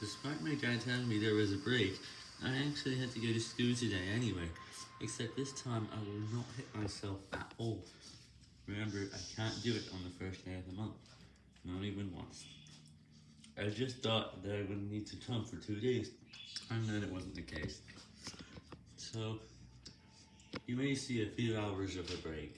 Despite my dad telling me there was a break, I actually had to go to school today anyway, except this time I will not hit myself at all. Remember, I can't do it on the first day of the month, not even once. I just thought that I wouldn't need to come for two days, and then it wasn't the case. So, you may see a few hours of a break.